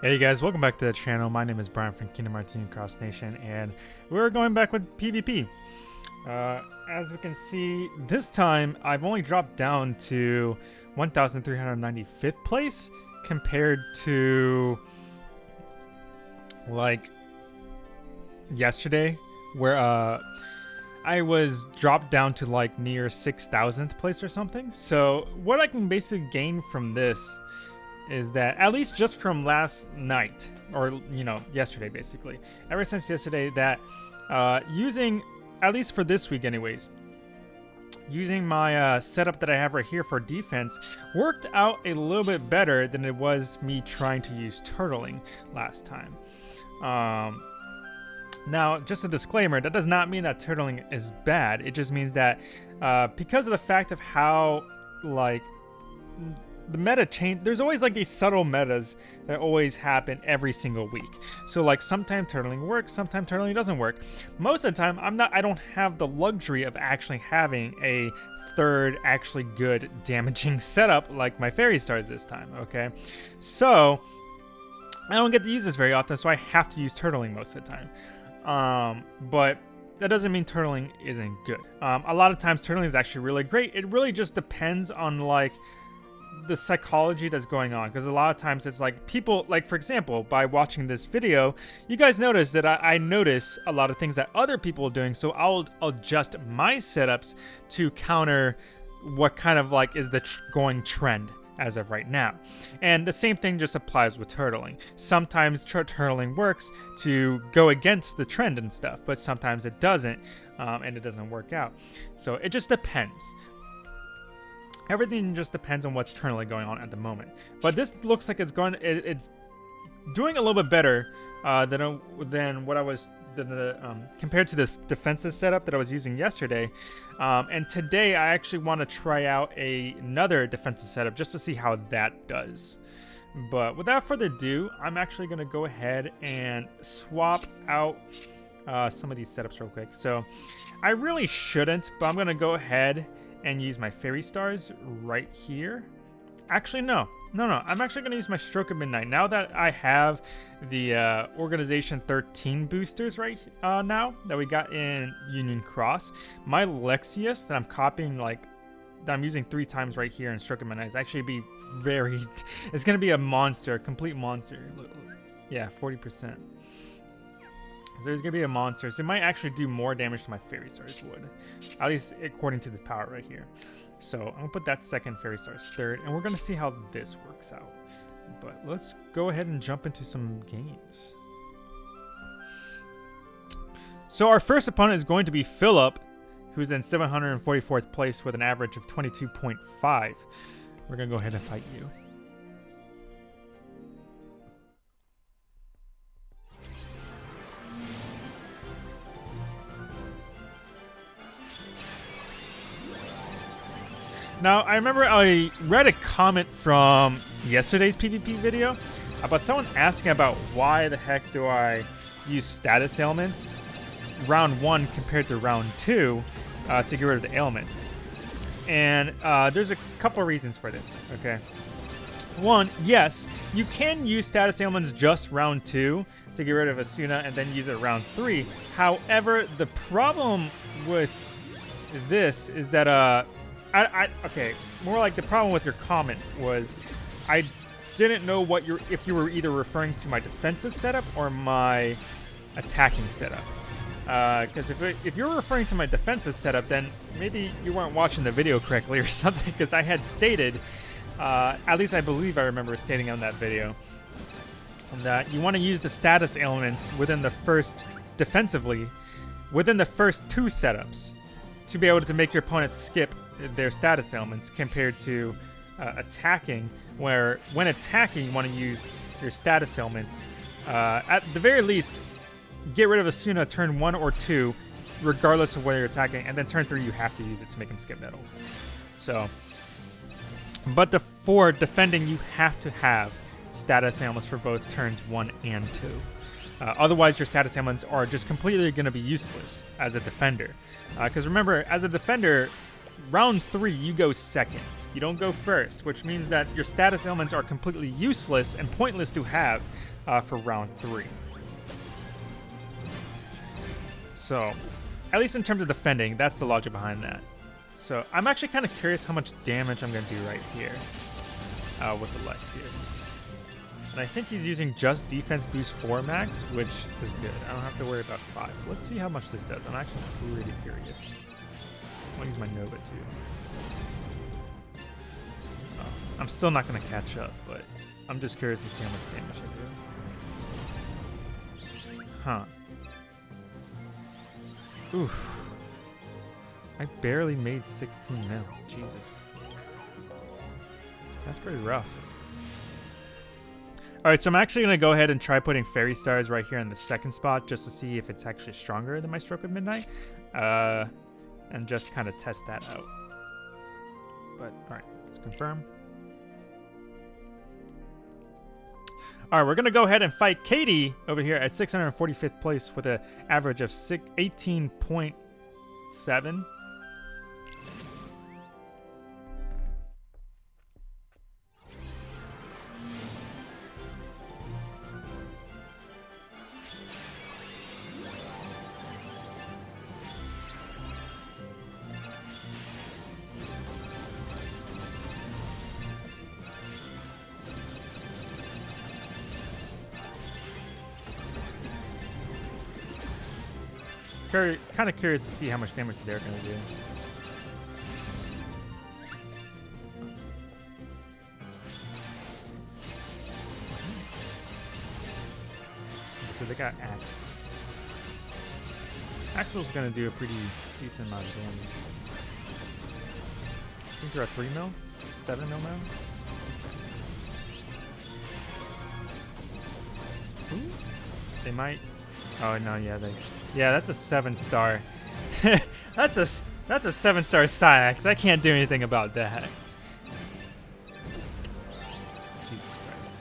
Hey guys, welcome back to the channel. My name is Brian from Kingdom Hearts Union Cross Nation, and we're going back with PvP. Uh, as we can see, this time I've only dropped down to 1,395th place compared to like yesterday, where uh, I was dropped down to like near 6,000th place or something. So what I can basically gain from this is that at least just from last night or you know yesterday basically ever since yesterday that uh, using at least for this week anyways using my uh, setup that I have right here for defense worked out a little bit better than it was me trying to use turtling last time. Um, now just a disclaimer that does not mean that turtling is bad. It just means that uh, because of the fact of how like the meta change there's always like these subtle metas that always happen every single week so like sometimes turtling works sometimes turtling doesn't work most of the time i'm not i don't have the luxury of actually having a third actually good damaging setup like my fairy stars this time okay so i don't get to use this very often so i have to use turtling most of the time um but that doesn't mean turtling isn't good. Um, a lot of times turtling is actually really great. It really just depends on like the psychology that's going on because a lot of times it's like people like for example by watching this video you guys notice that I, I, notice a lot of things that other people are doing so I'll adjust my setups to counter what kind of like is the tr going trend as of right now. And the same thing just applies with turtling. Sometimes turtling works to go against the trend and stuff, but sometimes it doesn't, um, and it doesn't work out. So it just depends. Everything just depends on what's currently going on at the moment. But this looks like it's going. It, it's doing a little bit better uh, than than what I was than the, um, compared to the defensive setup that I was using yesterday. Um, and today I actually want to try out a, another defensive setup just to see how that does. But without further ado, I'm actually going to go ahead and swap out uh, some of these setups real quick. So I really shouldn't, but I'm going to go ahead and use my fairy stars right here. Actually, no. No, no. I'm actually going to use my Stroke of Midnight. Now that I have the uh, Organization 13 boosters right uh, now that we got in Union Cross, my Lexaeus that I'm copying, like, that I'm using three times right here in Stroke of Midnight is actually be very... It's going to be a monster, a complete monster. Yeah, 40%. There's gonna be a monster, so it might actually do more damage to my Fairy Stars would. At least according to the power right here. So I'm gonna put that second Fairy Stars third, and we're gonna see how this works out. But let's go ahead and jump into some games. So our first opponent is going to be Philip, who's in 744th place with an average of 22.5. We're gonna go ahead and fight you. Now, I remember I read a comment from yesterday's PvP video about someone asking about why the heck do I use status ailments round one compared to round two uh, to get rid of the ailments. And uh, there's a couple reasons for this, okay? One, yes, you can use status ailments just round two to get rid of Esuna and then use it round three. However, the problem with this is that uh, I, I okay. More like the problem with your comment was, I didn't know what you're if you were either referring to my defensive setup or my attacking setup. Because uh, if, if you're referring to my defensive setup, then maybe you weren't watching the video correctly or something. Because I had stated, uh, at least I believe I remember stating on that video, that you want to use the status ailments within the first defensively, within the first two setups, to be able to make your opponent skip their status ailments compared to uh, attacking, where when attacking, you want to use your status ailments. Uh, at the very least, get rid of Esuna turn one or two, regardless of whether you're attacking, and then turn three, you have to use it to make him skip nettles. So, but the, for defending, you have to have status ailments for both turns one and two. Uh, otherwise, your status ailments are just completely going to be useless as a defender. Because uh, remember, as a defender, round three, you go second. you don't go first, which means that your status elements are completely useless and pointless to have uh, for round three. So, at least in terms of defending, that's the logic behind that. So, I'm actually kind of curious how much damage I'm going to do right here uh, with the Lexaeus. And I think he's using just defense boost 4 max, which is good. I don't have to worry about 5. Let's see how much this does. I'm actually pretty curious. I'm use my Nova too. Oh, I'm still not going to catch up, but I'm just curious to see how much damage I do. Huh. Oof. I barely made 16 mil. Jesus. That's pretty rough. All right, so I'm actually going to go ahead and try putting Fairy Stars right here in the second spot just to see if it's actually stronger than my Stroke of Midnight. Uh, and just kind of test that out. But, all right, let's confirm. All right, we're going to go ahead and fight Katie over here at 645th place with an average of 18.7. kind of curious to see how much damage they're going to do. So they got Axe. Axel's going to do a pretty decent amount of damage. I think they're at 3 mil? 7 mil now? Ooh. They might... Oh, no, yeah, they... Yeah, that's a seven star. that's a that's a seven star Saïx. I can't do anything about that. Jesus Christ.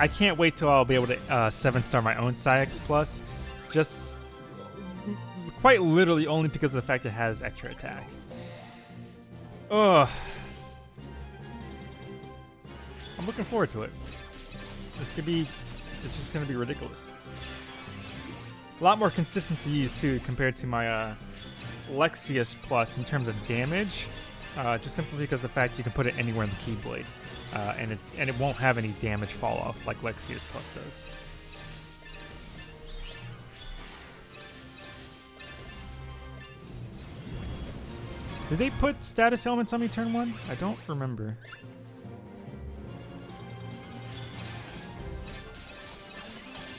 I can't wait till I'll be able to uh, seven star my own Saïx plus. Just quite literally only because of the fact it has extra attack. Ugh. I'm looking forward to it. It's gonna be it's just gonna be ridiculous. A lot more consistent to use too compared to my uh, Lexaeus Plus in terms of damage. Uh, just simply because of the fact you can put it anywhere in the Keyblade. Uh, and it and it won't have any damage fall off like Lexaeus Plus does. Did they put status elements on me turn one? I don't remember.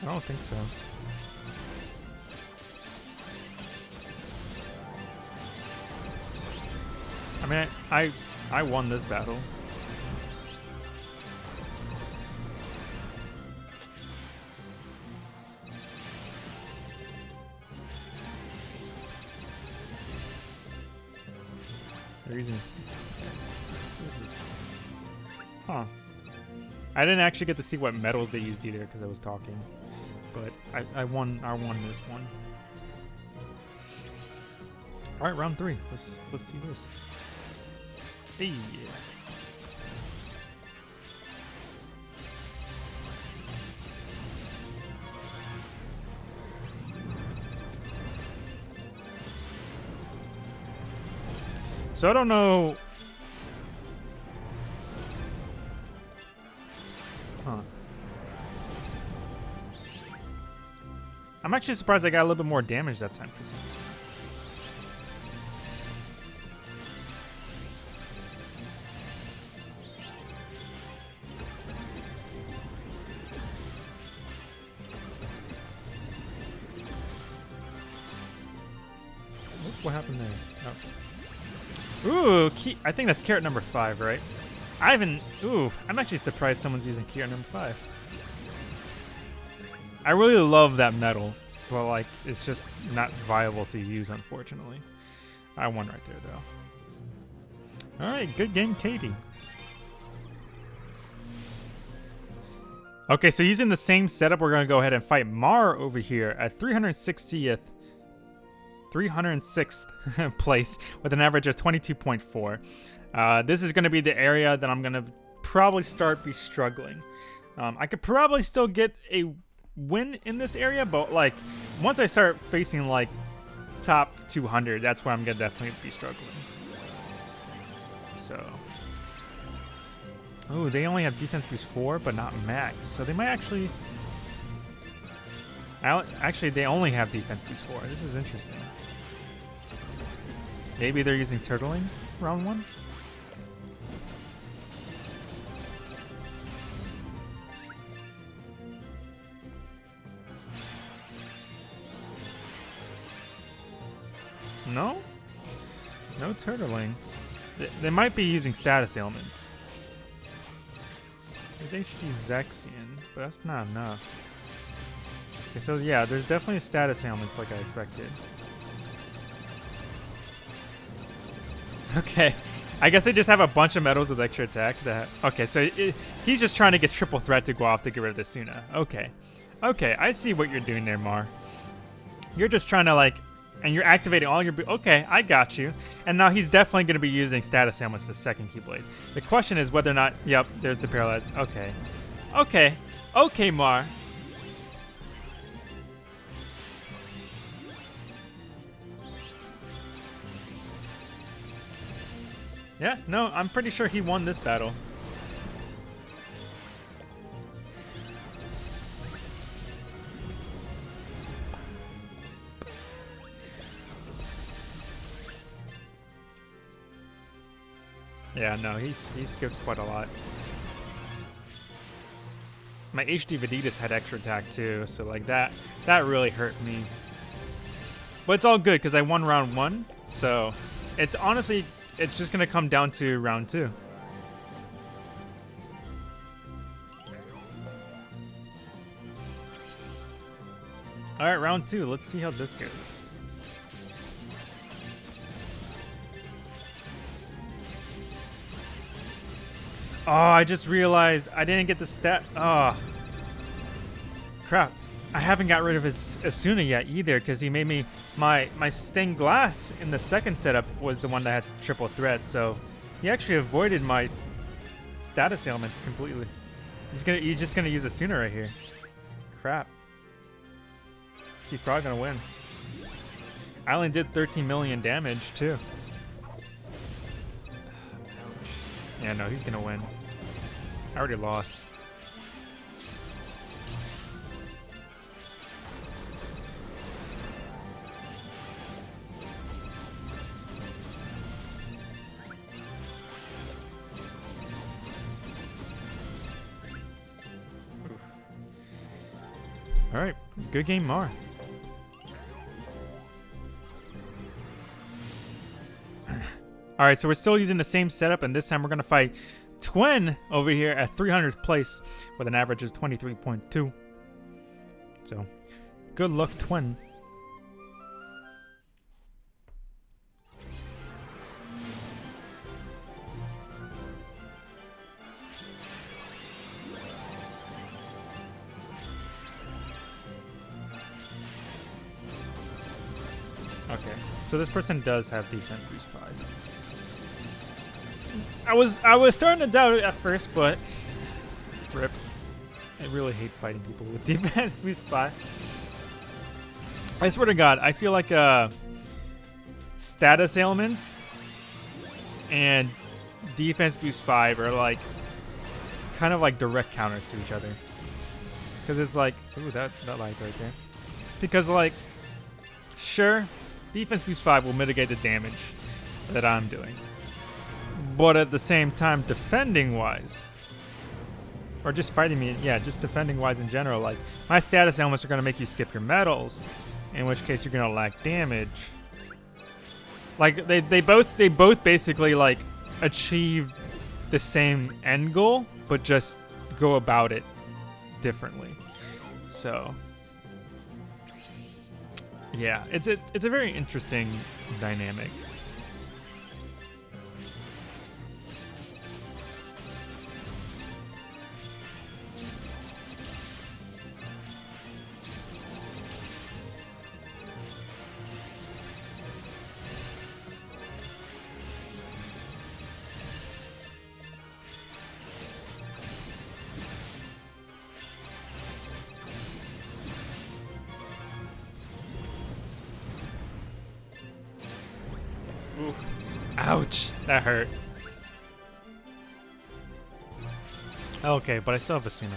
I don't think so. I mean, I, I, I won this battle. The reason Huh. I didn't actually get to see what medals they used either because I was talking. But I, I won I won this one. Alright, round three. Let's let's see this. Hey. So I don't know. Huh. I'm actually surprised I got a little bit more damage that time some What happened there? Oh. Ooh, key, I think that's key art number five, right? I haven't. Ooh, I'm actually surprised someone's using key art number five. I really love that medal, but like, it's just not viable to use, unfortunately. I won right there, though. All right, good game, Katie. Okay, so using the same setup, we're going to go ahead and fight Mar over here at 360th 306th place with an average of 22.4. Uh, this is going to be the area that I'm going to probably start be struggling. Um, I could probably still get a win in this area, but like once I start facing like top 200, that's where I'm going to definitely be struggling. So. Oh, they only have defense boost 4, but not max. So they might actually... Actually, they only have defense boost 4. This is interesting. Maybe they're using turtling round 1? No? No turtling. They, they might be using status ailments. There's HD Zexion, but that's not enough. Okay, so yeah, there's definitely status ailments like I expected. Okay. I guess they just have a bunch of medals with extra attack. That okay, so it, he's just trying to get triple threat to go off to get rid of the Suna. Okay, okay, I see what you're doing there, Mar. You're just trying to like and you're activating all your... Okay, I got you. And now he's definitely going to be using status ailments the second Keyblade. The question is whether or not... Yep, there's the Paralyze. Okay. Okay. Okay, Mar. Yeah, no, I'm pretty sure he won this battle. Yeah, no, he's he skipped quite a lot. My HD Vanitas had extra attack too, so like that that really hurt me. But it's all good because I won round one, so it's honestly it's just gonna come down to round two. All right, round two. Let's see how this goes. Oh, I just realized I didn't get the stat. Oh. Crap. I haven't got rid of his Esuna yet either because he made me... My, my stained glass in the second setup was the one that had triple threat, so he actually avoided my status ailments completely. He's gonna he's just gonna use Esuna right here. Crap. He's probably gonna win. I only did 13 million damage too. Yeah, no, he's gonna win. I already lost. Good game, Mar. All right, so we're still using the same setup, and this time we're going to fight Twin over here at 300th place with an average of 23.2. So, good luck, Twin. So this person does have defense boost 5. I was I was starting to doubt it at first, but rip. I really hate fighting people with defense boost five. I swear to God, I feel like uh, status ailments and defense boost five are like kind of like direct counters to each other. Because it's like, ooh, that that light right there. Because like, sure, defense boost five will mitigate the damage that I'm doing but at the same time, defending wise, or just fighting me, yeah, just defending wise in general, like my status ailments are going to make you skip your medals, in which case you're going to lack damage. Like they, they both they both basically like achieve the same end goal, but just go about it differently. So yeah, it's a it's a very interesting dynamic. Ouch, that hurt. Okay, but I still have Esuna.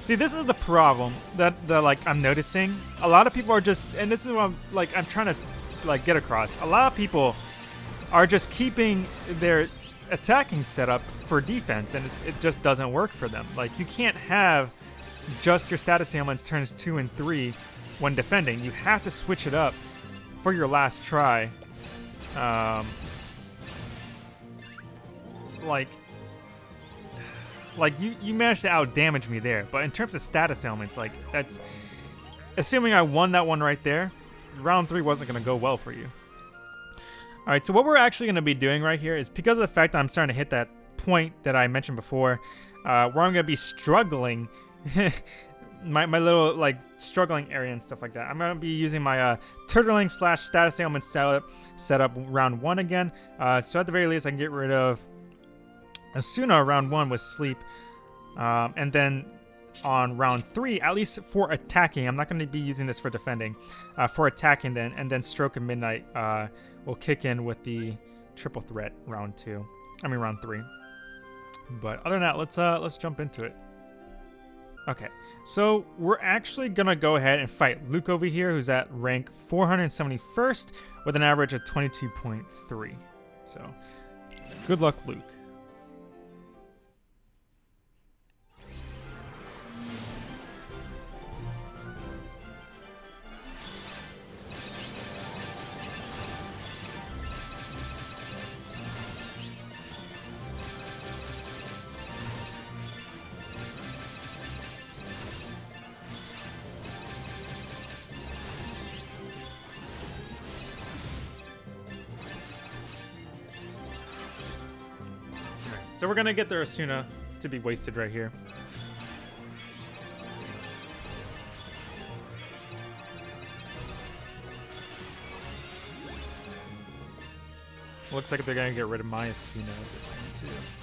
See, this is the problem that, that like I'm noticing. A lot of people are just, and this is what I'm like I'm trying to like get across. A lot of people are just keeping their attacking setup for defense, and it, it just doesn't work for them. Like you can't have just your status ailments turns two and three when defending. You have to switch it up for your last try. Um, like like you you managed to out damage me there, but in terms of status ailments, like that's assuming I won that one right there, round three wasn't gonna go well for you. All right, so what we're actually gonna be doing right here is because of the fact I'm starting to hit that point that I mentioned before, uh, where I'm gonna be struggling. my, my little like struggling area and stuff like that. I'm gonna be using my uh, turtling slash status ailment setup setup round one again. Uh, so at the very least, I can get rid of Esuna round one with sleep. Um, and then on round three, at least for attacking, I'm not going to be using this for defending. Uh, for attacking then, and then Stroke of Midnight uh, will kick in with the triple threat round two. I mean round three. But other than that, let's uh let's jump into it. Okay, so we're actually gonna go ahead and fight Luke over here, who's at rank 471st with an average of 22.3. So, good luck, Luke. We're gonna get their Esuna uh, to be wasted right here. Looks like they're gonna get rid of my Esuna at this point too.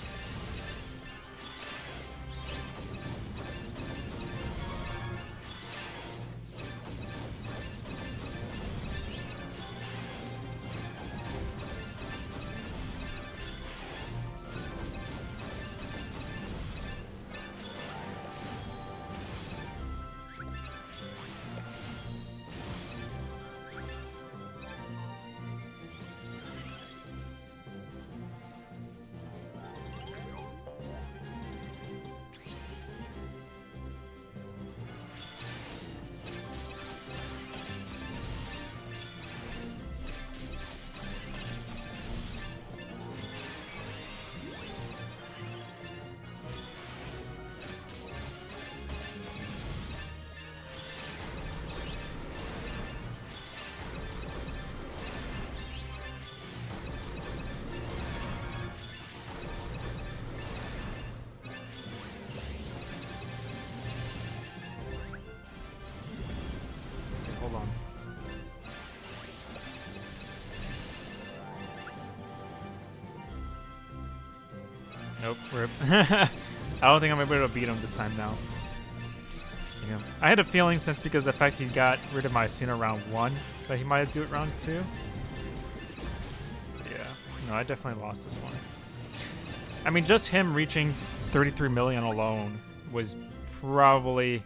Nope. I don't think I'm able to beat him this time now. I had a feeling since because the fact he got rid of my Esuna round one that he might do it round two. Yeah, no, I definitely lost this one. I mean, just him reaching 33 million alone was probably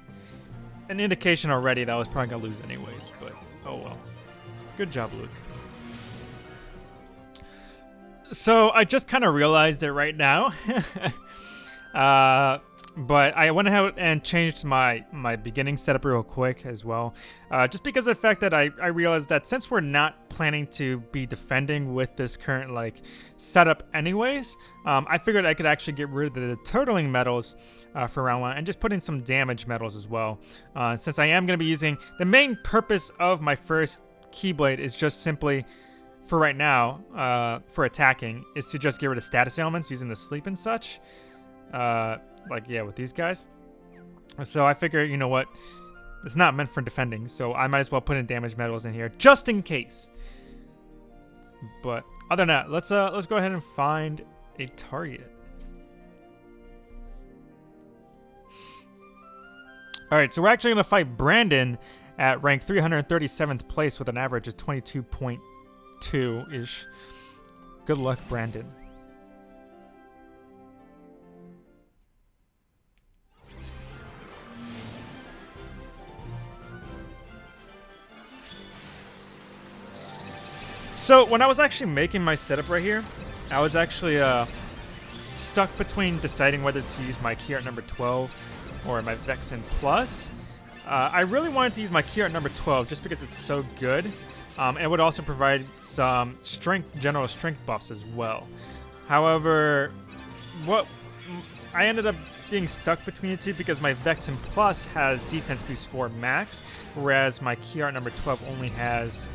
an indication already that I was probably gonna lose anyways, but oh well. Good job, Luke. So I just kind of realized it right now. uh, but I went ahead and changed my, my beginning setup real quick as well. Uh, just because of the fact that I, I realized that since we're not planning to be defending with this current like setup anyways, um, I figured I could actually get rid of the turtling medals uh, for round one and just put in some damage medals as well. Uh, since I am going to be using the main purpose of my first Keyblade is just simply for right now, uh, for attacking, is to just get rid of status ailments using the sleep and such. Uh, like, yeah, with these guys. So I figure, you know what? It's not meant for defending, so I might as well put in damage medals in here, just in case. But other than that, let's uh let's go ahead and find a target. All right, so we're actually gonna fight Brandon at rank 337th place with an average of 22 point two ish. Good luck, Brandon. So when I was actually making my setup right here, I was actually uh, stuck between deciding whether to use my key art number 12 or my Vexen Plus. Uh, I really wanted to use my key art number 12 just because it's so good. Um, and it would also provide some strength, general strength buffs as well. However, what I ended up being stuck between the two because my Vexen Plus has defense boost 4 max, whereas my key art number 12 only has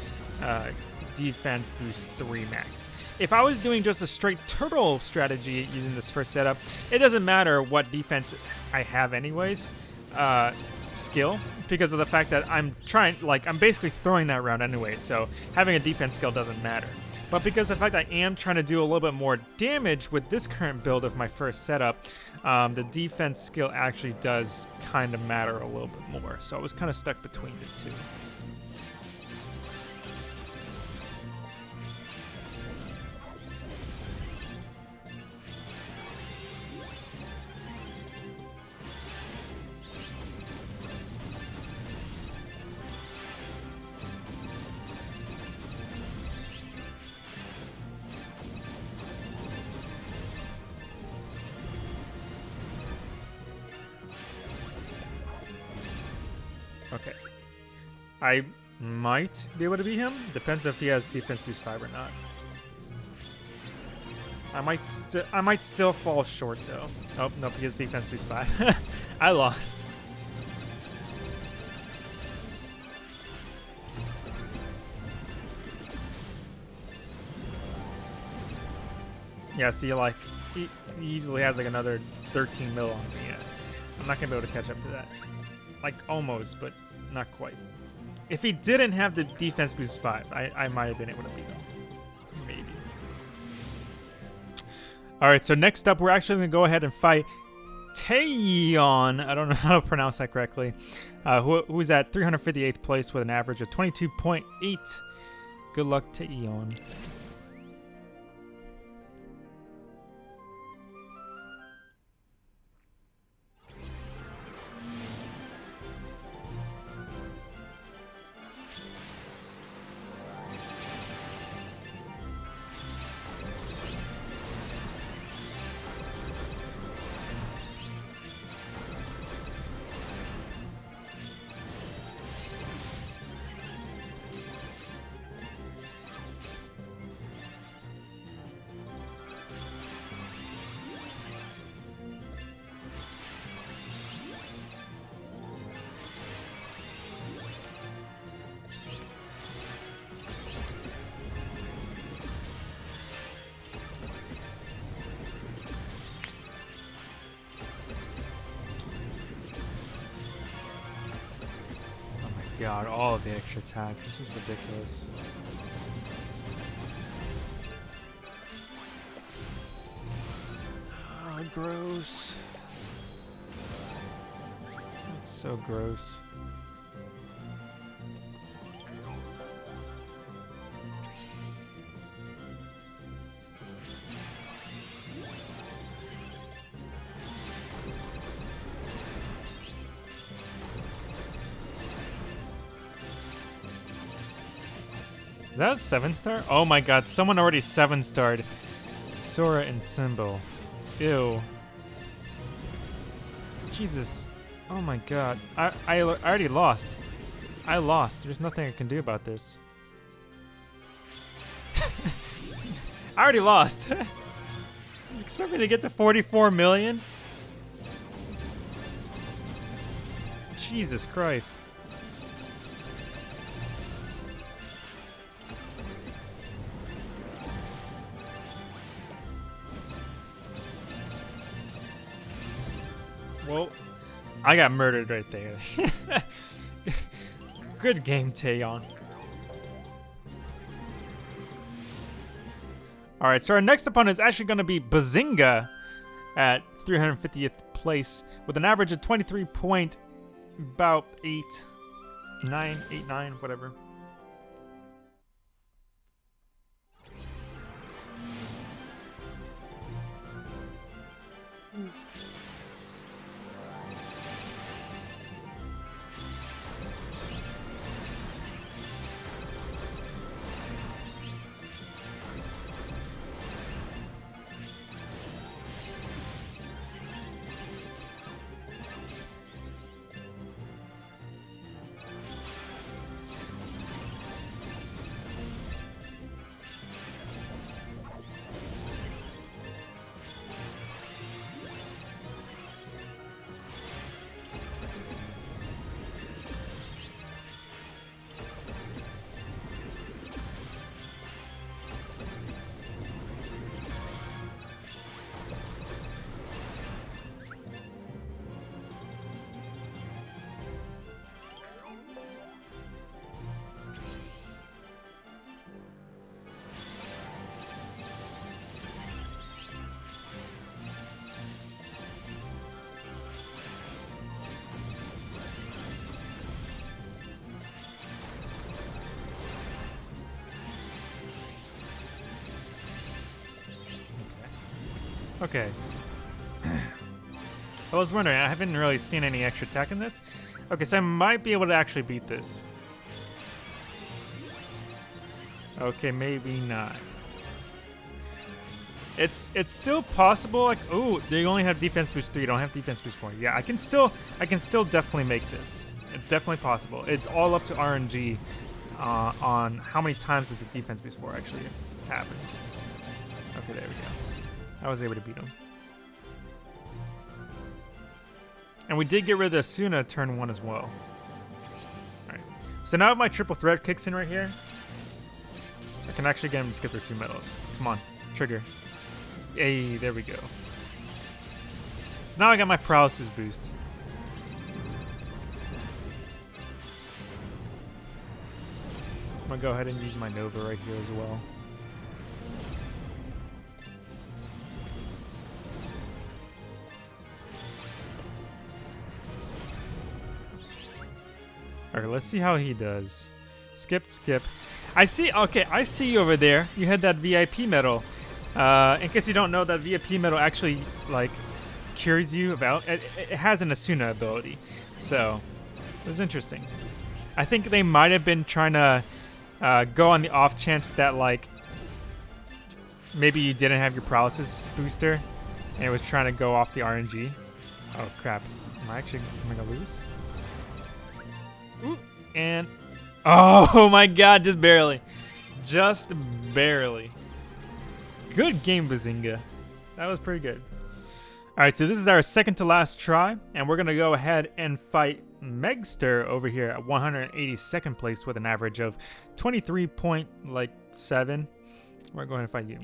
uh, defense boost 3 max. If I was doing just a straight turtle strategy using this first setup, it doesn't matter what defense I have anyways, uh, skill, because of the fact that I'm trying, like, I'm basically throwing that round anyway, so having a defense skill doesn't matter. But because the fact I am trying to do a little bit more damage with this current build of my first setup, um, the defense skill actually does kind of matter a little bit more. So I was kind of stuck between the two. I might be able to beat him. Depends if he has defense boost 5 or not. I might I might still fall short though. Oh, he has defense boost 5. I lost. Yeah, see, like, he, easily has like another 13 mil on me. I'm not gonna be able to catch up to that. Like, almost, but not quite. If he didn't have the defense boost 5, I, I might have been able to beat him. Maybe. Alright, so next up, we're actually going to go ahead and fight Taeyeon. I don't know how to pronounce that correctly. Uh, who, who's at 358th place with an average of 22.8. Good luck, Taeyeon. God, all of the extra attack. This is ridiculous. Oh, gross. That's so gross. Is that a seven star? Oh my god, someone already seven starred. Sora and Symbol. Ew. Jesus. Oh my god. I, I, I already lost. I lost. There's nothing I can do about this. I already lost. expect me to get to 44 million? Jesus Christ. I got murdered right there. Good game, Taeyeon. Alright, so our next opponent is actually going to be Bazinga at 350th place with an average of 23 point about 8, 9, 8, 9, whatever. Mm. Okay. I was wondering, I haven't really seen any extra tech in this. Okay, so I might be able to actually beat this. Okay, maybe not. It's it's still possible. Like, oh, they only have defense boost three. Don't have defense boost four. Yeah, I can still I can still definitely make this. It's definitely possible. It's all up to RNG uh, on how many times does the defense boost four actually happen. Okay, there we go. I was able to beat him. And we did get rid of the Suna turn one as well. Alright. So now my triple threat kicks in right here. I can actually get him to skip their two medals. Come on, trigger. Hey, there we go. So now I got my paralysis boost. I'm gonna go ahead and use my Nova right here as well. Let's see how he does. Skip, skip. I see, okay, I see you over there. You had that VIP medal. Uh, in case you don't know, that VIP medal actually, like, cures you about, it, it has an Esuna ability. So, it was interesting. I think they might have been trying to uh, go on the off chance that, like, maybe you didn't have your paralysis booster and it was trying to go off the RNG. Oh, crap. Am I actually am I gonna lose? And oh my god, just barely. Just barely. Good game, Bazinga. That was pretty good. Alright, so this is our second to last try, and we're going to go ahead and fight Megster over here at 182nd place with an average of 23.7. Like, We're going to fight you.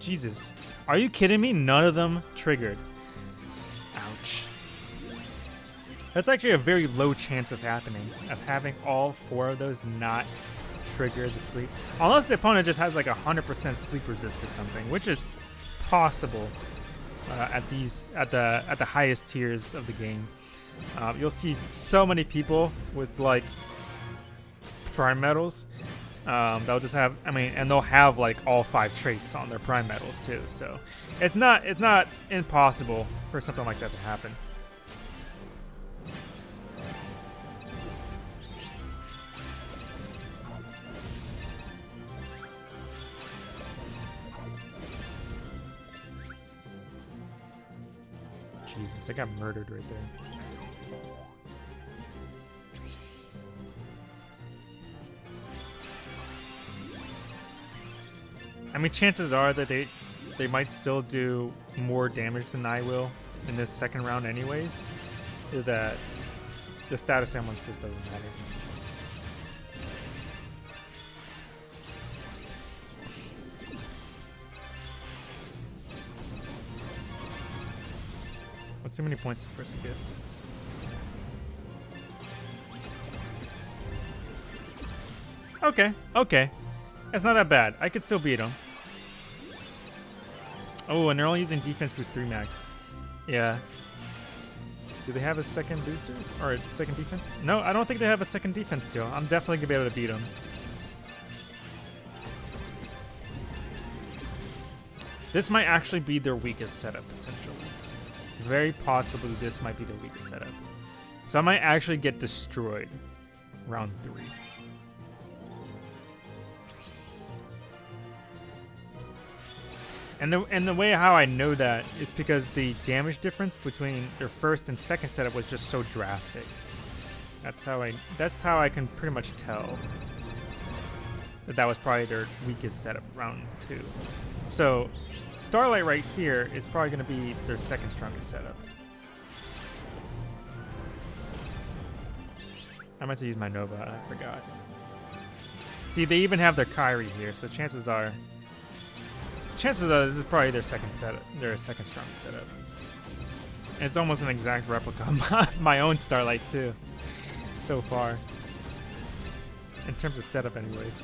Jesus. Are you kidding me? None of them triggered. Ouch. That's actually a very low chance of happening, of having all four of those not trigger the sleep. Unless the opponent just has like a 100% sleep resist or something, which is possible uh, at these at the at the highest tiers of the game. Uh, you'll see so many people with like prime medals um, they'll just have, I mean, and they'll have like all five traits on their prime medals too. So it's not it's not impossible for something like that to happen. Jesus, I got murdered right there. I mean, chances are that they they might still do more damage than I will in this second round anyways. That the status ammo just doesn't matter. What's how many points this person gets. Okay, okay. It's not that bad. I could still beat them. Oh, and they're only using defense boost 3 max. Yeah. Do they have a second booster? Or a second defense? No, I don't think they have a second defense skill. I'm definitely going to be able to beat them. This might actually be their weakest setup, potentially. Very possibly this might be their weakest setup. So I might actually get destroyed round three. And the and the way how I know that is because the damage difference between their first and second setup was just so drastic. That's how I that's how I can pretty much tell that that was probably their weakest setup round two. So Starlight right here is probably going to be their second strongest setup. I meant to use my Nova, I forgot. See, they even have their Kairi here, so chances are chances are this is probably their second setup, their second strongest setup. And it's almost an exact replica of my own Starlight too, so far. In terms of setup, anyways.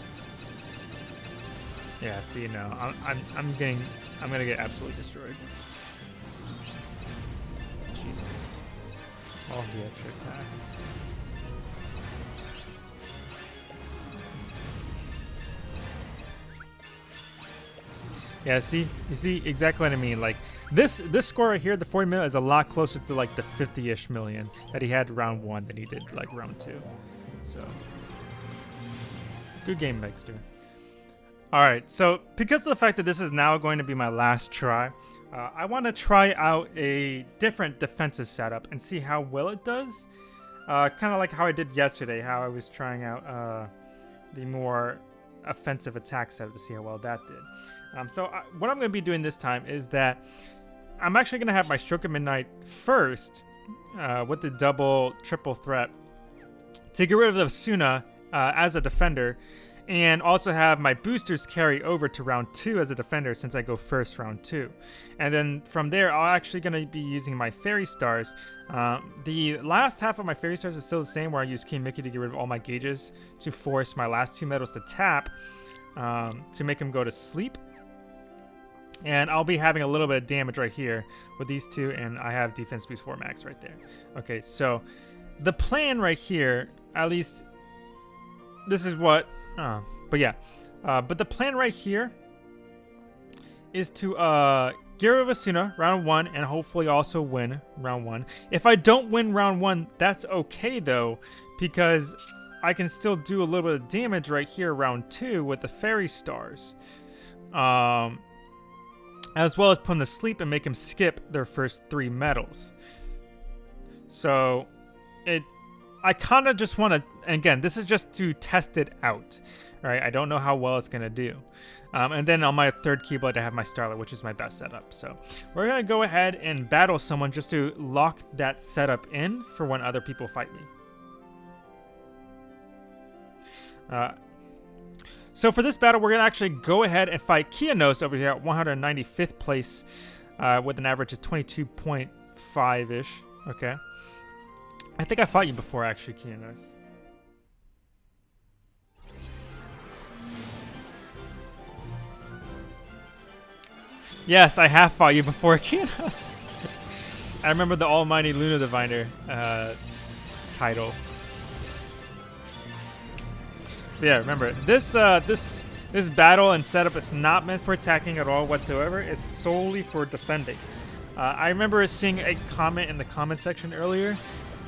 Yeah, see, no, I'm, I'm, I'm getting, I'm gonna get absolutely destroyed. Jesus. All the extra attack. Yeah, see, you see exactly what I mean. Like this, this score right here, the 40 million, is a lot closer to like the 50-ish million that he had round one than he did like round two. So, good game, Megster. All right, so because of the fact that this is now going to be my last try, uh, I want to try out a different defensive setup and see how well it does. Uh, kind of like how I did yesterday, how I was trying out uh, the more offensive attack setup to see how well that did. Um, so I, what I'm going to be doing this time is that I'm actually going to have my Stroke of Midnight first uh, with the double triple threat to get rid of the Esuna uh, as a defender and also have my boosters carry over to round two as a defender since I go first round two. And then from there, I'm actually going to be using my Fairy Stars. Um, the last half of my Fairy Stars is still the same where I use King Mickey to get rid of all my gauges to force my last two medals to tap um, to make them go to sleep. And I'll be having a little bit of damage right here with these two, and I have defense boost 4 max right there. Okay, so the plan right here, at least this is what, uh, but yeah. Uh, but the plan right here is to uh, get of Esuna round one and hopefully also win round one. If I don't win round one, that's okay though, because I can still do a little bit of damage right here round two with the fairy stars. Um, as well as put them to sleep and make them skip their first three medals. So, it, I kind of just want to, again, this is just to test it out, right? I don't know how well it's going to do. Um, and then on my third Keyblade, I have my Starlight, which is my best setup. So we're going to go ahead and battle someone just to lock that setup in for when other people fight me. Uh, so for this battle, we're going to actually go ahead and fight Kianos over here at 195th place uh, with an average of 22.5-ish. Okay. I think I fought you before, actually, Kianos. Yes, I have fought you before, Kianos. I remember the Almighty Luna Diviner uh, title yeah, remember this uh, this this battle and setup is not meant for attacking at all whatsoever. It's solely for defending. Uh, I remember seeing a comment in the comment section earlier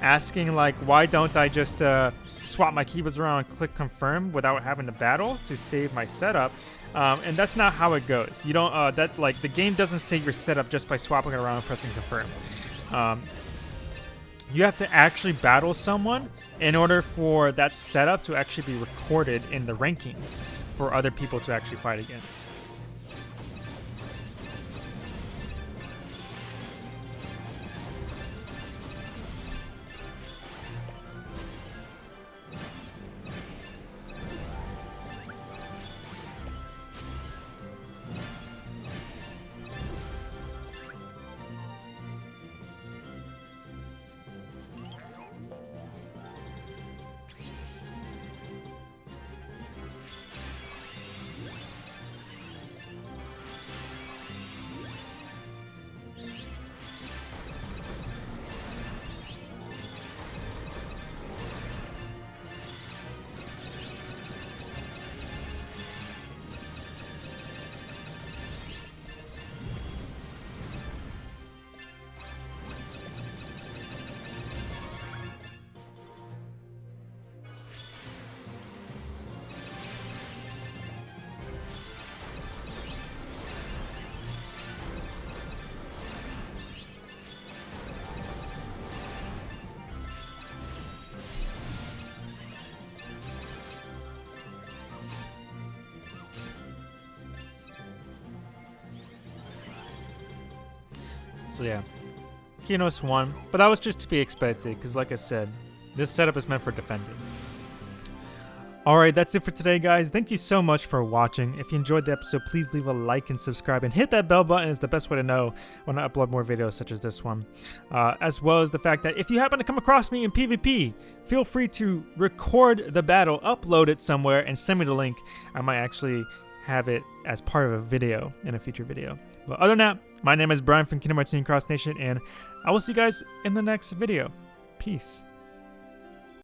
asking like, why don't I just uh, swap my Keyblades around and click confirm without having to battle to save my setup? Um, and that's not how it goes. You don't uh, that like the game doesn't save your setup just by swapping it around and pressing confirm. Um, you have to actually battle someone in order for that setup to actually be recorded in the rankings for other people to actually fight against. So yeah, Kianos won, but that was just to be expected because, like I said, this setup is meant for defending. Alright, that's it for today, guys. Thank you so much for watching. If you enjoyed the episode, please leave a like and subscribe, and hit that bell button is the best way to know when I upload more videos such as this one. Uh, as well as the fact that if you happen to come across me in PvP, feel free to record the battle, upload it somewhere, and send me the link. I might actually have it as part of a video in a future video. But other than that, my name is Brian from Kingdom Hearts Cross Nation, and I will see you guys in the next video. Peace.